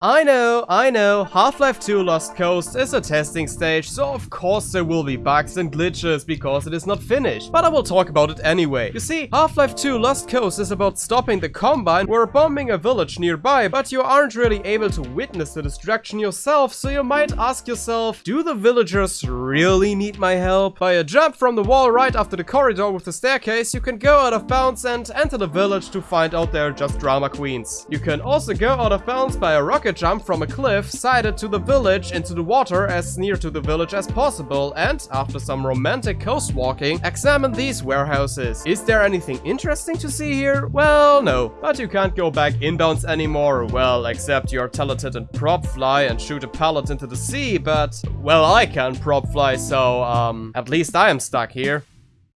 I know, I know, Half-Life 2 Lost Coast is a testing stage, so of course there will be bugs and glitches because it is not finished. But I will talk about it anyway. You see, Half-Life 2 Lost Coast is about stopping the Combine or bombing a village nearby, but you aren't really able to witness the destruction yourself, so you might ask yourself, do the villagers really need my help? By a jump from the wall right after the corridor with the staircase, you can go out of bounds and enter the village to find out they're just drama queens. You can also go out of bounds by a rocket jump from a cliff sighted to the village into the water as near to the village as possible and, after some romantic coast walking, examine these warehouses. Is there anything interesting to see here? Well, no. But you can't go back inbounds anymore, well, except you're talented in prop fly and shoot a pallet into the sea, but, well, I can prop fly, so, um, at least I am stuck here.